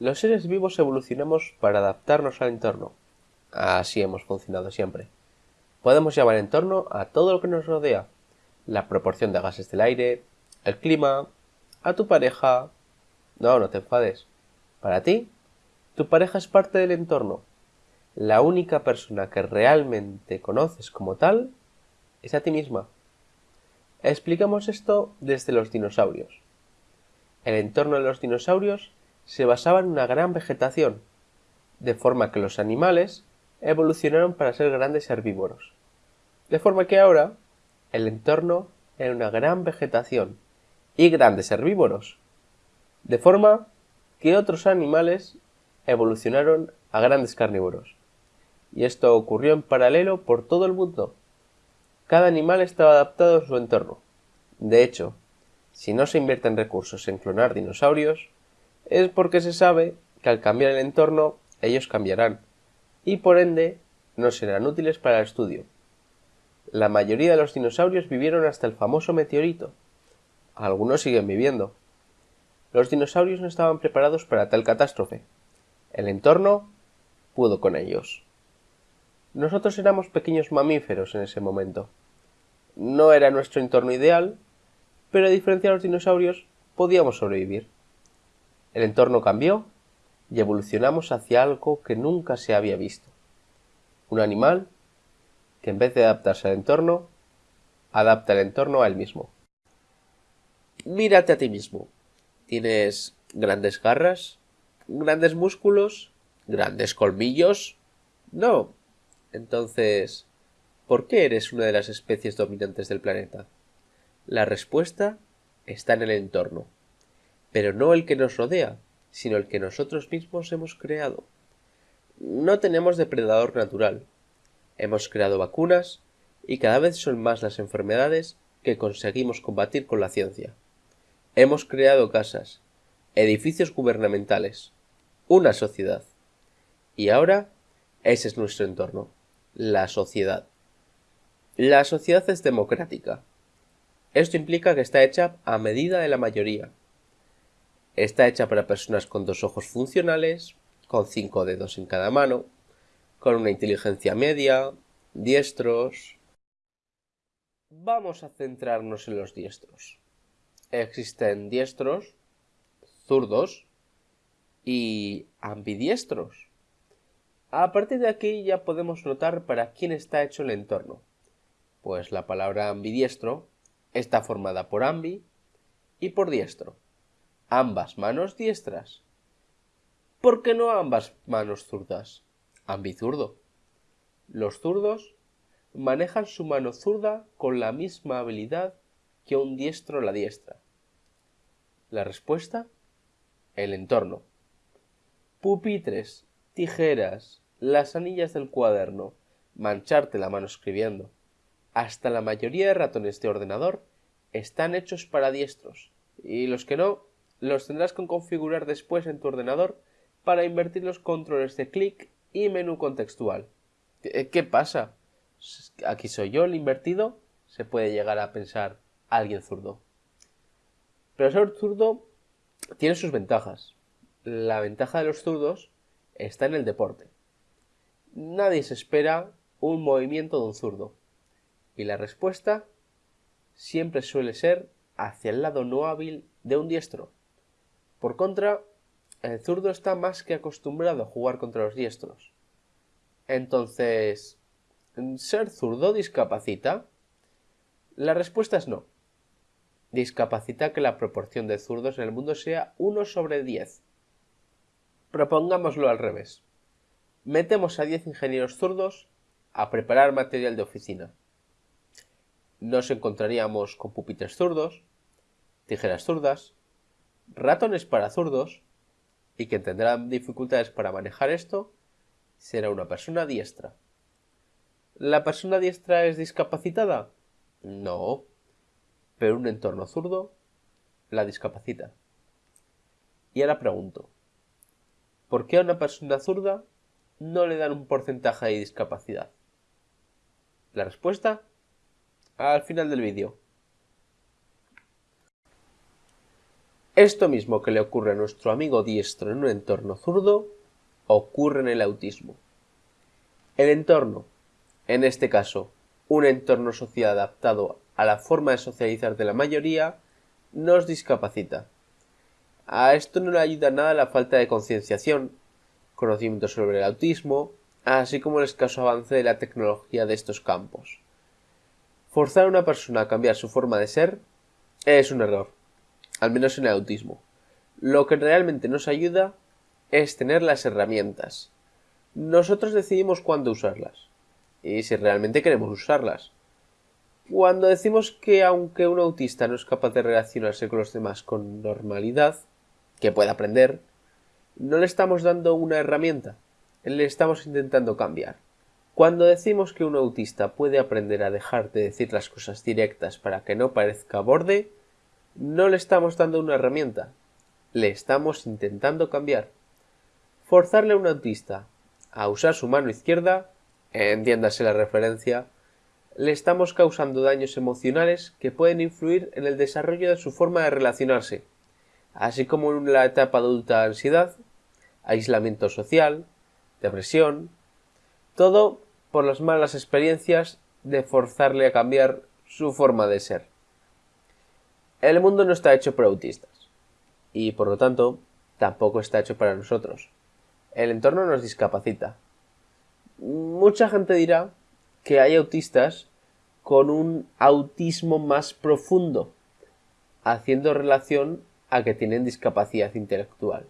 Los seres vivos evolucionamos para adaptarnos al entorno. Así hemos funcionado siempre. Podemos llamar entorno a todo lo que nos rodea. La proporción de gases del aire, el clima, a tu pareja. No, no te enfades. Para ti, tu pareja es parte del entorno. La única persona que realmente conoces como tal es a ti misma. Explicamos esto desde los dinosaurios. El entorno de los dinosaurios se basaba en una gran vegetación, de forma que los animales evolucionaron para ser grandes herbívoros. De forma que ahora el entorno era una gran vegetación y grandes herbívoros. De forma que otros animales evolucionaron a grandes carnívoros. Y esto ocurrió en paralelo por todo el mundo. Cada animal estaba adaptado a su entorno. De hecho, si no se invierten recursos en clonar dinosaurios, es porque se sabe que al cambiar el entorno ellos cambiarán y por ende no serán útiles para el estudio. La mayoría de los dinosaurios vivieron hasta el famoso meteorito. Algunos siguen viviendo. Los dinosaurios no estaban preparados para tal catástrofe. El entorno pudo con ellos. Nosotros éramos pequeños mamíferos en ese momento. No era nuestro entorno ideal, pero a diferencia de los dinosaurios, podíamos sobrevivir. El entorno cambió y evolucionamos hacia algo que nunca se había visto. Un animal que en vez de adaptarse al entorno, adapta el entorno a él mismo. Mírate a ti mismo. Tienes grandes garras, grandes músculos, grandes colmillos. No. Entonces, ¿por qué eres una de las especies dominantes del planeta? La respuesta está en el entorno, pero no el que nos rodea, sino el que nosotros mismos hemos creado. No tenemos depredador natural. Hemos creado vacunas y cada vez son más las enfermedades que conseguimos combatir con la ciencia. Hemos creado casas, edificios gubernamentales, una sociedad. Y ahora ese es nuestro entorno, la sociedad. La sociedad es democrática. Esto implica que está hecha a medida de la mayoría. Está hecha para personas con dos ojos funcionales, con cinco dedos en cada mano, con una inteligencia media, diestros. Vamos a centrarnos en los diestros. Existen diestros, zurdos y ambidiestros. A partir de aquí ya podemos notar para quién está hecho el entorno. Pues la palabra ambidiestro Está formada por ambi y por diestro. Ambas manos diestras. ¿Por qué no ambas manos zurdas? Ambizurdo. Los zurdos manejan su mano zurda con la misma habilidad que un diestro la diestra. La respuesta: el entorno. Pupitres, tijeras, las anillas del cuaderno, mancharte la mano escribiendo. Hasta la mayoría de ratones de ordenador están hechos para diestros, y los que no, los tendrás que configurar después en tu ordenador para invertir los controles de clic y menú contextual. ¿Qué pasa? Aquí soy yo el invertido, se puede llegar a pensar alguien zurdo. Pero ser zurdo tiene sus ventajas. La ventaja de los zurdos está en el deporte. Nadie se espera un movimiento de un zurdo. Y la respuesta siempre suele ser hacia el lado no hábil de un diestro. Por contra, el zurdo está más que acostumbrado a jugar contra los diestros. Entonces, ¿ser zurdo discapacita? La respuesta es no. Discapacita que la proporción de zurdos en el mundo sea 1 sobre 10. Propongámoslo al revés. Metemos a 10 ingenieros zurdos a preparar material de oficina nos encontraríamos con pupitres zurdos, tijeras zurdas, ratones para zurdos, y quien tendrá dificultades para manejar esto será una persona diestra. ¿La persona diestra es discapacitada? No, pero un entorno zurdo la discapacita. Y ahora pregunto, ¿por qué a una persona zurda no le dan un porcentaje de discapacidad? La respuesta al final del vídeo. Esto mismo que le ocurre a nuestro amigo diestro en un entorno zurdo, ocurre en el autismo. El entorno, en este caso, un entorno social adaptado a la forma de socializar de la mayoría, nos discapacita. A esto no le ayuda nada la falta de concienciación, conocimiento sobre el autismo, así como el escaso avance de la tecnología de estos campos. Forzar a una persona a cambiar su forma de ser es un error, al menos en el autismo. Lo que realmente nos ayuda es tener las herramientas. Nosotros decidimos cuándo usarlas y si realmente queremos usarlas. Cuando decimos que aunque un autista no es capaz de relacionarse con los demás con normalidad, que puede aprender, no le estamos dando una herramienta, le estamos intentando cambiar. Cuando decimos que un autista puede aprender a dejar de decir las cosas directas para que no parezca borde, no le estamos dando una herramienta, le estamos intentando cambiar. Forzarle a un autista a usar su mano izquierda, entiéndase la referencia, le estamos causando daños emocionales que pueden influir en el desarrollo de su forma de relacionarse, así como en la etapa adulta ansiedad, aislamiento social, depresión, todo por las malas experiencias de forzarle a cambiar su forma de ser. El mundo no está hecho para autistas y por lo tanto tampoco está hecho para nosotros. El entorno nos discapacita. Mucha gente dirá que hay autistas con un autismo más profundo, haciendo relación a que tienen discapacidad intelectual.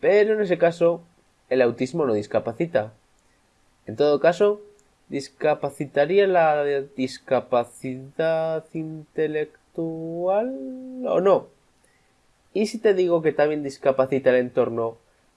Pero en ese caso, el autismo no discapacita. En todo caso, ¿discapacitaría la discapacidad intelectual o no? ¿Y si te digo que también discapacita el entorno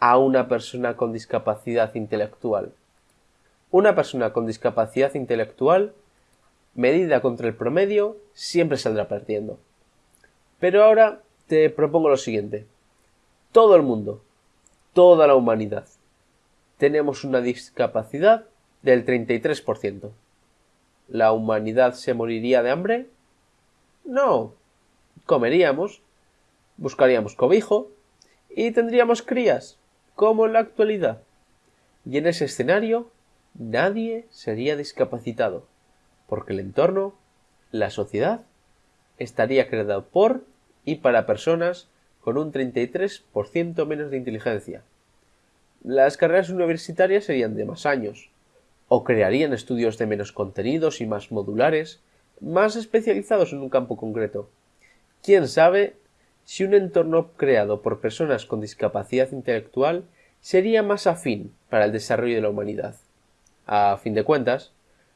a una persona con discapacidad intelectual? Una persona con discapacidad intelectual, medida contra el promedio, siempre saldrá perdiendo. Pero ahora te propongo lo siguiente. Todo el mundo, toda la humanidad, tenemos una discapacidad del 33%. ¿La humanidad se moriría de hambre? No. Comeríamos, buscaríamos cobijo y tendríamos crías, como en la actualidad. Y en ese escenario nadie sería discapacitado, porque el entorno, la sociedad, estaría creado por y para personas con un 33% menos de inteligencia. Las carreras universitarias serían de más años, o crearían estudios de menos contenidos y más modulares, más especializados en un campo concreto. ¿Quién sabe si un entorno creado por personas con discapacidad intelectual sería más afín para el desarrollo de la humanidad. A fin de cuentas,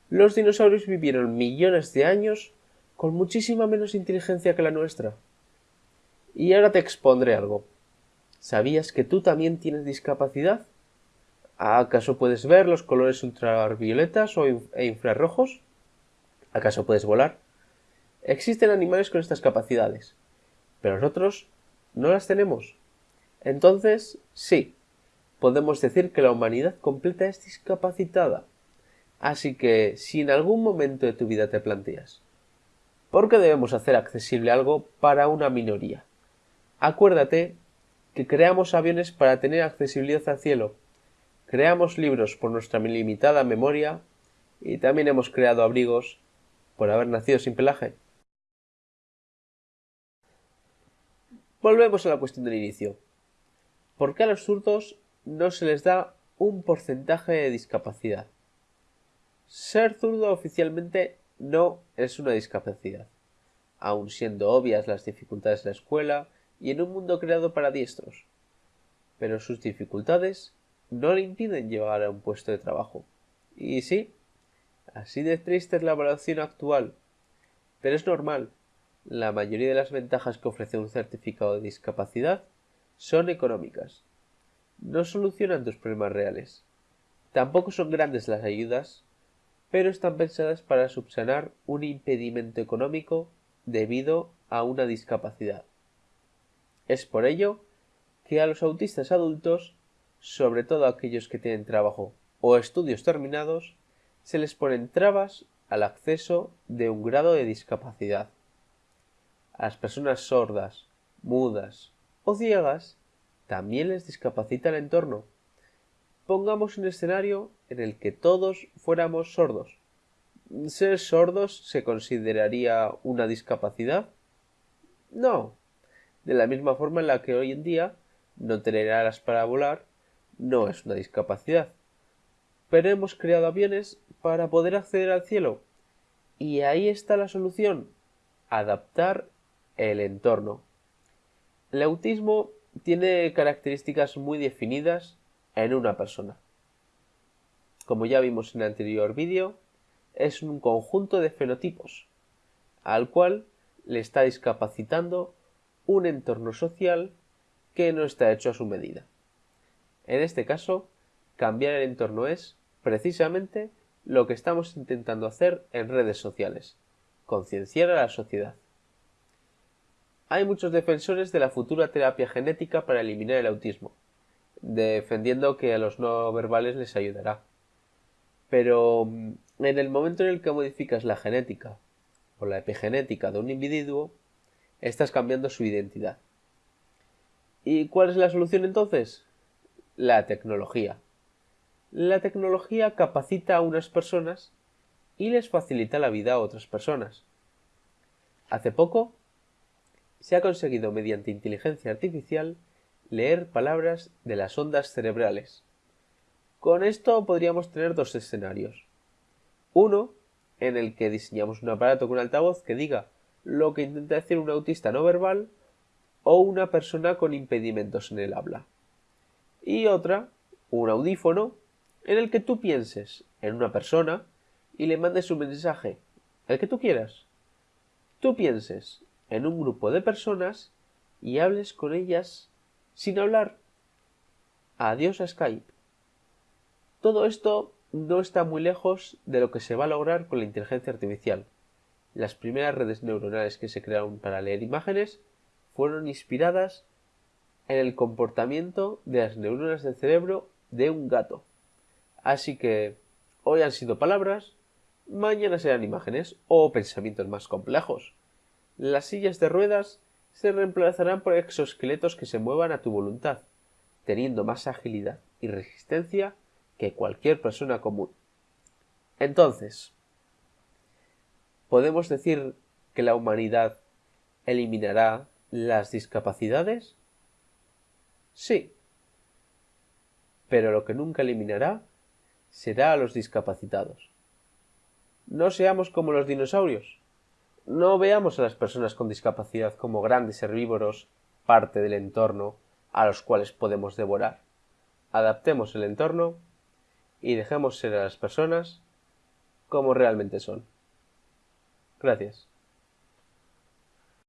los dinosaurios vivieron millones de años con muchísima menos inteligencia que la nuestra. Y ahora te expondré algo. ¿Sabías que tú también tienes discapacidad? ¿Acaso puedes ver los colores ultravioletas o e infrarrojos? ¿Acaso puedes volar? Existen animales con estas capacidades, pero nosotros no las tenemos. Entonces, sí, podemos decir que la humanidad completa es discapacitada. Así que, si en algún momento de tu vida te planteas, ¿por qué debemos hacer accesible algo para una minoría? Acuérdate que creamos aviones para tener accesibilidad al cielo, creamos libros por nuestra limitada memoria y también hemos creado abrigos por haber nacido sin pelaje. Volvemos a la cuestión del inicio. ¿Por qué a los zurdos no se les da un porcentaje de discapacidad? Ser zurdo oficialmente no es una discapacidad, aun siendo obvias las dificultades de la escuela y en un mundo creado para diestros. Pero sus dificultades no le impiden llegar a un puesto de trabajo. Y sí, así de triste es la evaluación actual. Pero es normal, la mayoría de las ventajas que ofrece un certificado de discapacidad son económicas. No solucionan tus problemas reales. Tampoco son grandes las ayudas, pero están pensadas para subsanar un impedimento económico debido a una discapacidad. Es por ello que a los autistas adultos, sobre todo aquellos que tienen trabajo o estudios terminados, se les ponen trabas al acceso de un grado de discapacidad a las personas sordas, mudas o ciegas, también les discapacita el entorno. Pongamos un escenario en el que todos fuéramos sordos. ¿Ser sordos se consideraría una discapacidad? No. De la misma forma en la que hoy en día no tener alas para volar no es una discapacidad. Pero hemos creado aviones para poder acceder al cielo. Y ahí está la solución. Adaptar el entorno. El autismo tiene características muy definidas en una persona. Como ya vimos en el anterior vídeo, es un conjunto de fenotipos, al cual le está discapacitando un entorno social que no está hecho a su medida. En este caso, cambiar el entorno es, precisamente, lo que estamos intentando hacer en redes sociales, concienciar a la sociedad. Hay muchos defensores de la futura terapia genética para eliminar el autismo, defendiendo que a los no verbales les ayudará. Pero mm, en el momento en el que modificas la genética o la epigenética de un individuo, estás cambiando su identidad. ¿Y cuál es la solución entonces? La tecnología. La tecnología capacita a unas personas y les facilita la vida a otras personas. Hace poco se ha conseguido mediante inteligencia artificial leer palabras de las ondas cerebrales. Con esto podríamos tener dos escenarios. Uno, en el que diseñamos un aparato con altavoz que diga lo que intenta decir un autista no verbal o una persona con impedimentos en el habla. Y otra, un audífono, en el que tú pienses en una persona y le mandes un mensaje, el que tú quieras. Tú pienses en un grupo de personas y hables con ellas sin hablar. Adiós a Skype. Todo esto no está muy lejos de lo que se va a lograr con la inteligencia artificial. Las primeras redes neuronales que se crearon para leer imágenes fueron inspiradas en el comportamiento de las neuronas del cerebro de un gato. Así que hoy han sido palabras, mañana serán imágenes o pensamientos más complejos. Las sillas de ruedas se reemplazarán por exoesqueletos que se muevan a tu voluntad, teniendo más agilidad y resistencia que cualquier persona común. Entonces, ¿podemos decir que la humanidad eliminará las discapacidades? Sí. Pero lo que nunca eliminará será a los discapacitados. No seamos como los dinosaurios. No veamos a las personas con discapacidad como grandes herbívoros, parte del entorno a los cuales podemos devorar. Adaptemos el entorno y dejemos ser a las personas como realmente son. Gracias.